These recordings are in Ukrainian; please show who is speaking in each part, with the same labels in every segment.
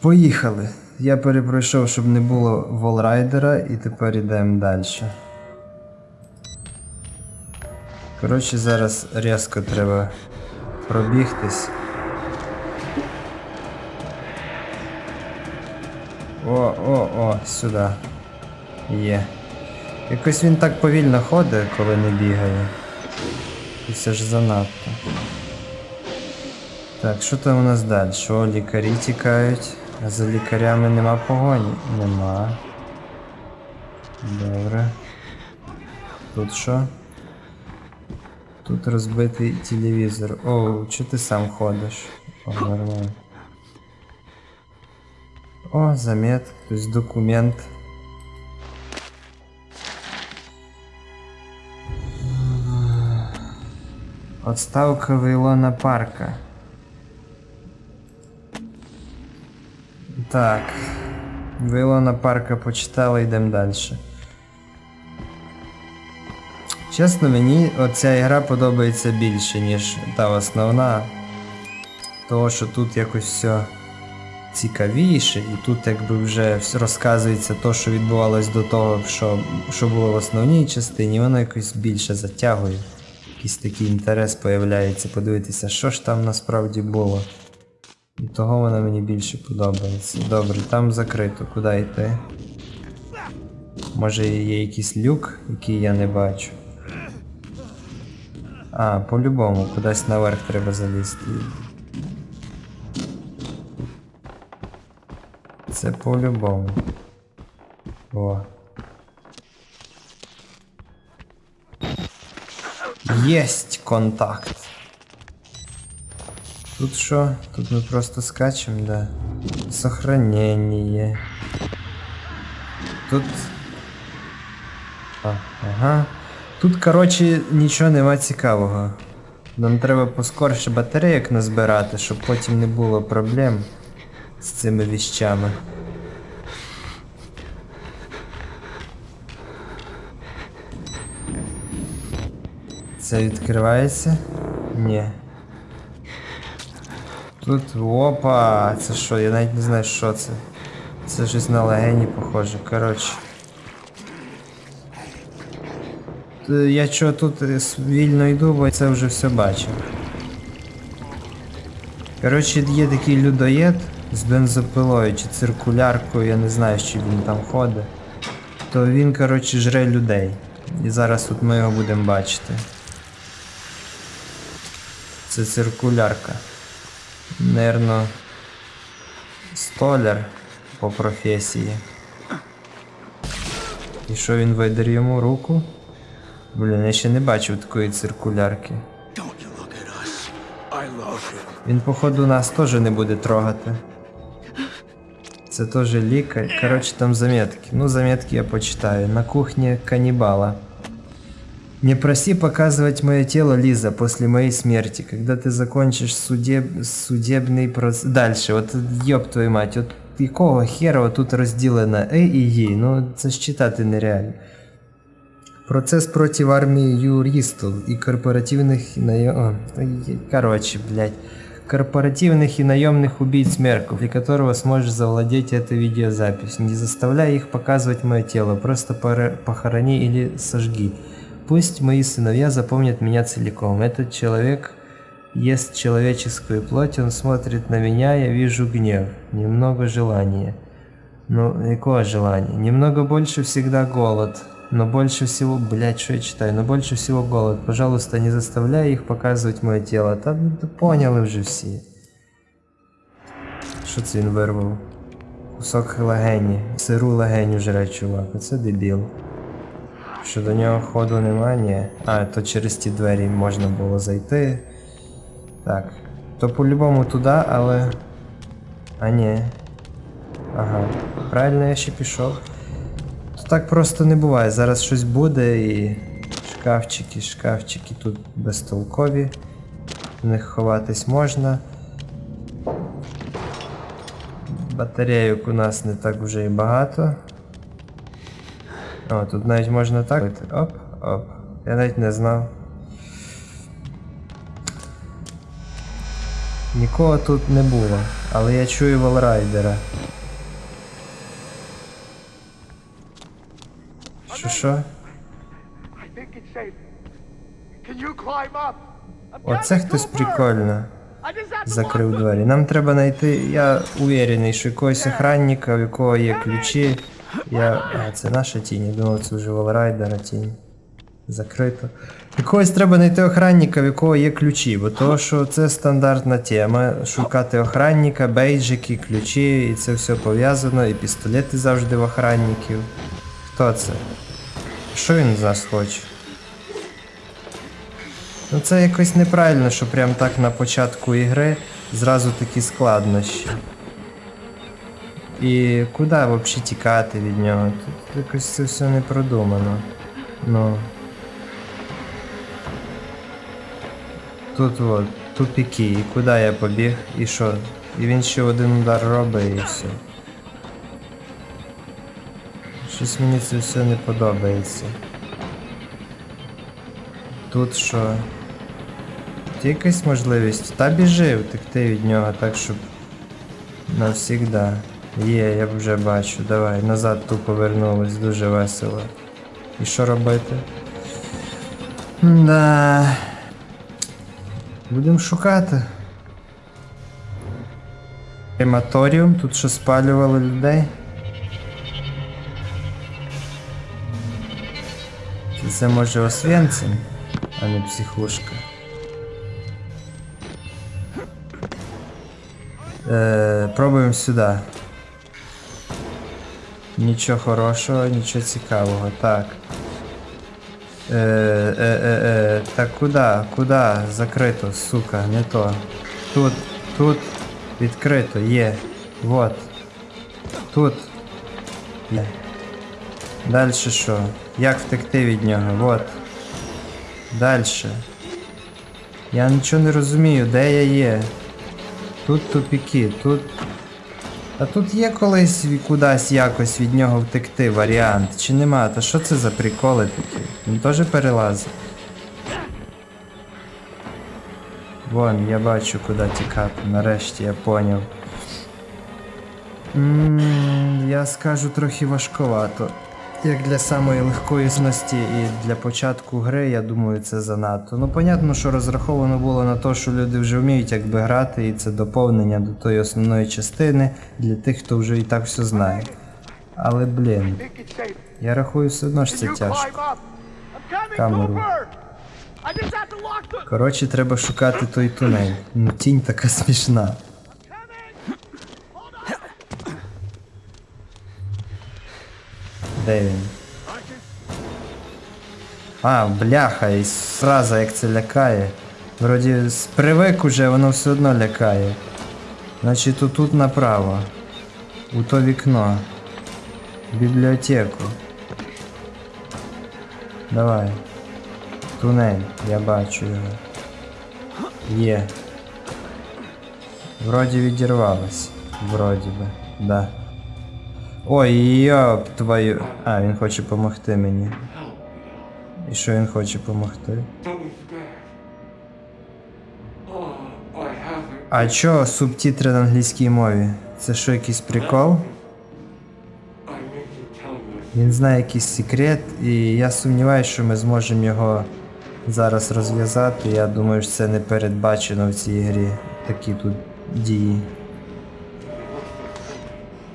Speaker 1: Поїхали. Я перепройшов, щоб не було волрайдера, і тепер йдемо далі. Коротше, зараз різко треба пробігтись. О, о, о, сюди. Є. Якось він так повільно ходить, коли не бігає. І це ж занадто. Так, що там у нас далі? О, лікарі тікають. А за лікарями нема погоні? Нема. Добре. Тут що? Тут розбитий телевізор. О, чого ти сам ходиш? О, нормально. О, замет, то есть документ. Отставка Вейлона Парка. Так. Вейлона Парка почитали, йдемо далі. Чесно, мені оця ігра подобається більше, ніж та основна. Того, що тут якось все цікавіше, і тут якби вже розказується то, що відбувалось до того, що, що було в основній частині, воно якось більше затягує. Якийсь такий інтерес появляється, подивитися, що ж там насправді було. І того воно мені більше подобається. Добре, там закрито, куди йти? Може є якийсь люк, який я не бачу. А, по-любому, кудись наверх треба залізти. Це по-любому. О. Єсть контакт. Тут що? Тут ми просто скачем, да. Сохранение. Тут. А, ага. Тут, коротше, нічого нема цікавого. Нам треба поскорше батарейок назбирати, щоб потім не було проблем з цими віщами. Це відкривається? Ні. Тут опа, це що? Я навіть не знаю, що це. Це щось на легені похоже. Коротше. Я чого тут е, вільно йду, бо це вже все бачив. Коротше, є такий людоєд з бензопилою чи циркуляркою, я не знаю, чи він там ходить. То він, коротше, жре людей. І зараз тут ми його будемо бачити. Це циркулярка. Нервно столяр по професії. І що він видер йому руку? Блін, я ще не бачив такої циркулярки. Він, походу, нас теж не буде трогати. Це теж лікар. Коротше, там заметки. Ну, заметки я почитаю. На кухне каннибала. Не проси показывать мое тело, Лиза, после моей смерти. Когда ты закончишь судеб... судебный процесс... Дальше, от ёб твою мать, от якого хера от тут розділено Е і Є? Ну, це ж читати нереально. Процес проти армії юристів і корпоративних і найом... Короче, блядь. Корпоративных и наемных убийц Мерков, для которого сможешь завладеть этой видеозапись. Не заставляй их показывать мое тело, просто пора- похорони или сожги. Пусть мои сыновья запомнят меня целиком. Этот человек ест человеческую плоть, он смотрит на меня, я вижу гнев, немного желания. Ну, какое желание? Немного больше всегда голод. Но больше всего, блядь, что я читаю? Но больше всего голод. Пожалуйста, не заставляй их показывать мое тело. Та ну, та поняли вже всі. Що це він вирвав? Кусок легені. Сиру легеню жре, чувак. Оце дебіл. Що до нього ходу нема, ні. А, то через ті двері можна було зайти. Так. То по-любому туди, але. А ні. Ага. Правильно я ще пішов. То так просто не буває. Зараз щось буде і. Шкафчики, шкафчики тут безтолкові. В них ховатись можна. Батарейок у нас не так вже і багато. О, тут навіть можна так. Оп, оп. Я навіть не знав. Нікого тут не було, але я чую волрайдера. Що що? Оце хтось прикольно закрив двері. Нам треба знайти. Я уверений, що якогось охранника, у якого є ключі. Я. А, це наша тінь. Я думав, це вже волрайдера тінь. Закрито. Якогось треба знайти охранника, в якого є ключі, бо того, що це стандартна тема. Шукати охранника, бейджики, ключі, і це все пов'язано, і пістолети завжди в охранників. Хто це? Що він з нас хоче? Ну це якось неправильно, що прям так на початку ігри зразу такі складнощі. І куди взагалі тікати від нього? Тут якось це все не продумано. Ну. Тут от, тупіки, і куди я побіг, і що? І він ще один удар робить і все. Щось мені це все не подобається. Тут що? Є якась можливість. Та біжи, втекти від нього так, щоб навсігда. Є, я вже бачу. Давай, назад ту повернулись, дуже весело. І що робити? Да. Будемо шукати. Крематоріум, тут що спалювали людей. Це може Освенцим, а не психушка. Е, пробуємо сюди. Нічого хорошого, нічого цікавого. Так. Е, е, е, е, так куди? Куди? Закрито, сука, не то. Тут, тут відкрито, є. Вот. Тут. Є. Далі що? Як втекти від нього? Вот. Дальше. Я нічого не розумію, де я є. Тут тупіки, тут. А тут є колись кудись якось від нього втекти варіант, чи нема? Та що це за приколи такі? Він теж перелазить. Вон, я бачу, куди тікати. Нарешті я поняв. Ммм, я скажу трохи важковато. Як для самої легкої сності і для початку гри, я думаю, це занадто. Ну, понятно, що розраховано було на те, що люди вже вміють якби грати, і це доповнення до тої основної частини для тих, хто вже і так все знає. Але блін, я рахую все одно ж це тяжко. Камеру. Коротше, треба шукати той тунель. Ну, тінь така смішна. Де він? А, бляха, і сразу як це лякає. Вроді з привик уже, воно все одно лякає. Значить, отут направо. У то вікно. В бібліотеку. Давай. Тунель, я бачу його. Є. Вроді відірвалось. Вроді би, да. Ой, йоп твою. А, він хоче допомогти мені. І що він хоче допомогти? А чо субтитри на англійській мові? Це що, якийсь прикол? Він знає якийсь секрет, і я сумніваюся, що ми зможемо його зараз розв'язати. Я думаю, що це не передбачено в цій грі. Такі тут дії.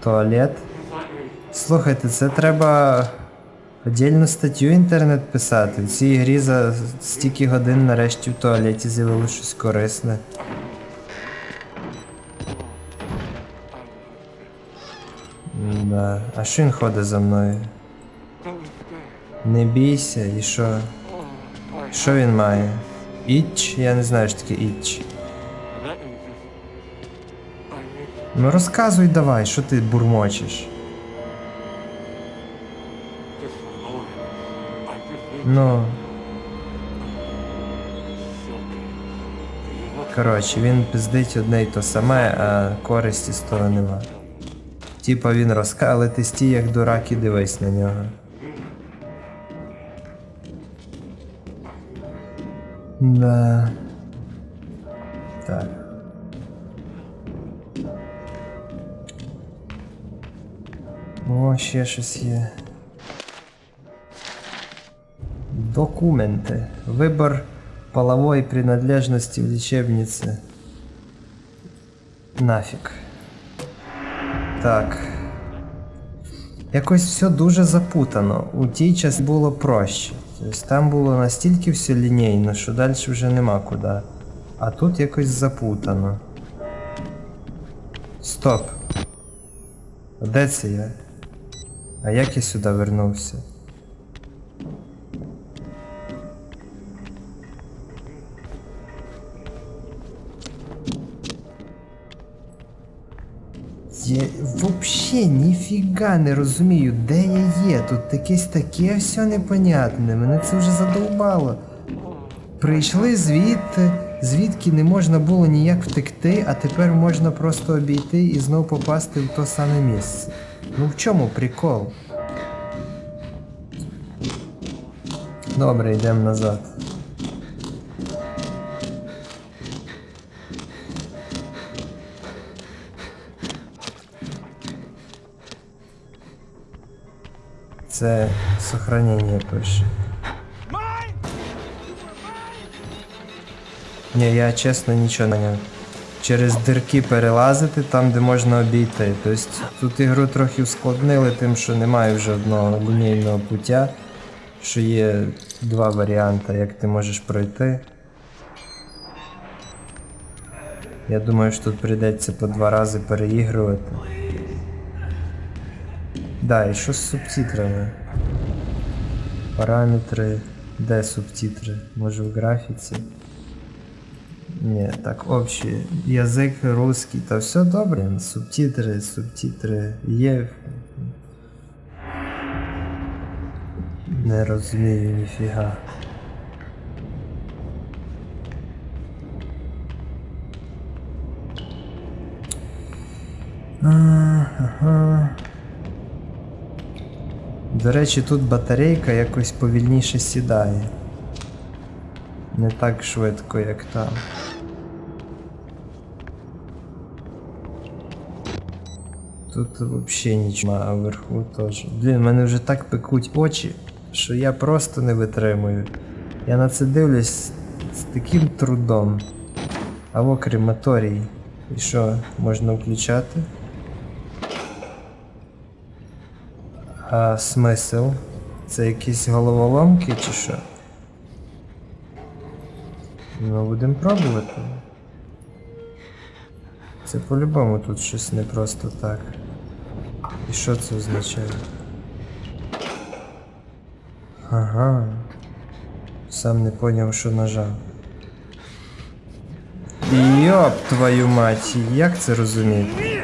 Speaker 1: Туалет. Слухайте, це треба Отдільну статтю інтернет писати. В цій грі за стільки годин нарешті в туалеті з'явилося щось корисне. Да. А що він ходить за мною? Не бійся, і що? Що він має? Іч? Я не знаю, що таке іч. Ну розказуй давай, що ти бурмочеш. Ну. Коротше, він пиздить одне і то саме, а користі з того нема. Типа він розкалити стій як дурак і дивись на нього. Да. Так. О, ще щось є. Документы. Выбор половой принадлежности в лечебнице. Нафиг. Так. Якось все дуже запутано. У тій час було проще. Тобто там було настільки все лінійно, що далі вже нема куди. А тут якось запутано. Стоп. Де це я? А як я сюди вернувся? Я вообще ніфіга не розумію, де я є. Тут якесь таке все непонятне. Мене це вже задовбало. Прийшли звідти, звідки не можна було ніяк втекти, а тепер можна просто обійти і знов попасти в то саме місце. Ну в чому прикол? Добре, йдемо назад. Це сохранення пише. Ні, я чесно нічого не. Через дирки перелазити там, де можна обійти. Тобто тут ігру трохи ускладнили тим, що немає вже одного лінійного пуття, що є два варіанти, як ти можеш пройти. Я думаю, що тут прийдеться по два рази переігрувати. Да, що з субтитрами? Параметри. Де субтитри? Може в графіці? Ні, так, общий. Язик русский, та все добре. Субтитри, субтитри є. Не розумію ніфіга. Ага. До речі, тут батарейка якось повільніше сідає. Не так швидко, як там. Тут взагалі нічого, а вверху теж. Блін, мене вже так пекуть очі, що я просто не витримую. Я на це дивлюсь з таким трудом. А во крематорій. І що, можна включати? А смисл? Це якісь головоломки чи що? Ну, будемо пробувати. Це по-любому тут щось не просто так. І що це означає? Ага. Сам не поняв, що нажав. Йоп твою мать, як це розуміти?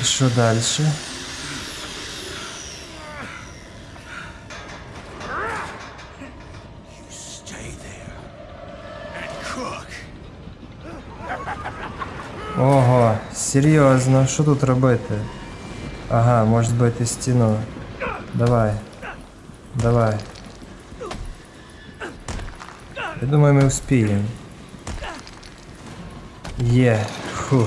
Speaker 1: І що далі? Ого, серйозно, що тут робити? Ага, може збити стіну. Давай. Давай. Я думаю, ми успіємо. Є. Фу.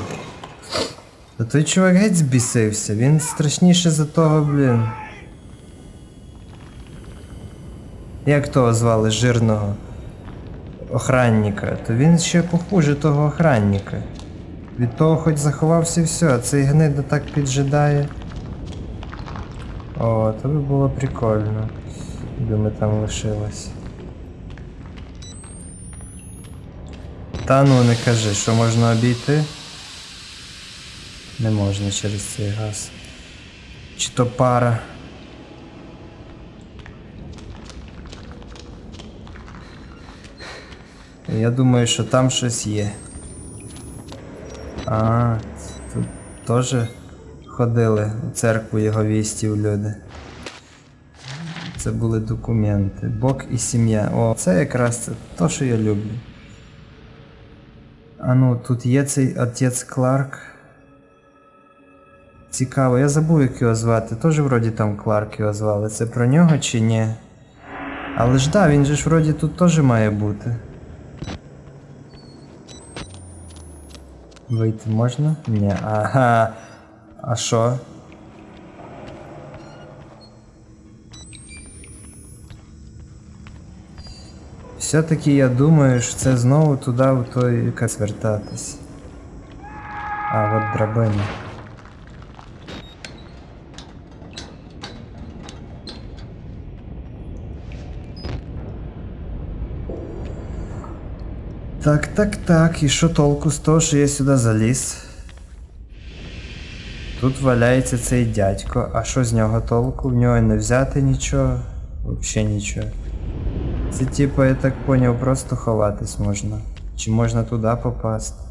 Speaker 1: Та той чувак геть збісився, він страшніше за того, блін. Як того звали жирного охранника, то він ще похуже того охранника. Від того хоч заховався і все, а цей гнида так піджидає. О, то би було прикольно. Ми там лишилось. Та ну не кажи, що можна обійти. Не можна через цей газ. Чи то пара. Я думаю, що там щось є. А, тут теж ходили у церкву його вістів люди. Це були документи. Бог і сім'я. О, це якраз це то, що я люблю. А ну, тут є цей отець Кларк. Цікаво, я забув, як його звати. Теж вроді там Кларк його звали. Це про нього чи ні? Але ж да, він же ж вроді тут теж має бути. Вийти можна? Ні. Ага. А що? Все-таки я думаю, що це знову туди, в той якась вертатись. А, от драбина. Так, так, так. І що толку з того, що я сюди заліз? Тут валяється цей дядько, а що з нього толку? В нього не взяти нічого. Взагалі нічого. Це типа, я так поняв, просто ховатись можна. Чи можна туди попасти?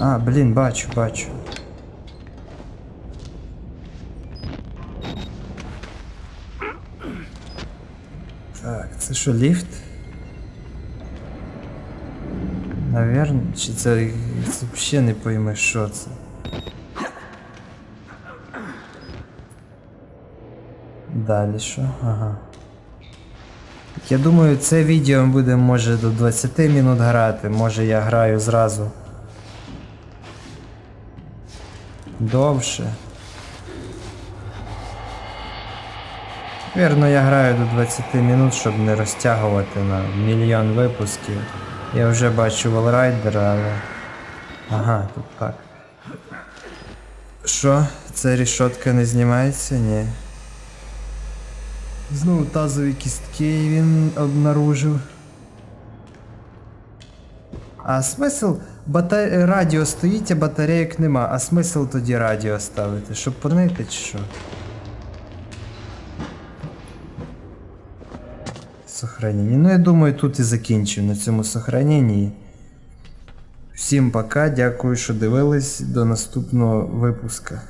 Speaker 1: А, блін, бачу, бачу. Це що, ліфт? Наверно, чи це, взагалі не поймеш, що це. Далі що? Ага. Я думаю, це відео буде може до 20 минут грати, може я граю зразу. Довше. Вірно, я граю до 20 минут, щоб не розтягувати на мільйон випусків. Я вже бачу Валрайдера, але. Ага, тут так. Що? Ця рішотка не знімається? Ні. Знову тазові кістки він обнаружив. А смисл бата... радіо стоїть, а батарейок нема. А смисл тоді радіо ставити? Щоб понити чи що? Сохранення. Ну я думаю, тут і закінчив на цьому сохраненні. Всім пока, дякую, що дивились. До наступного випуска.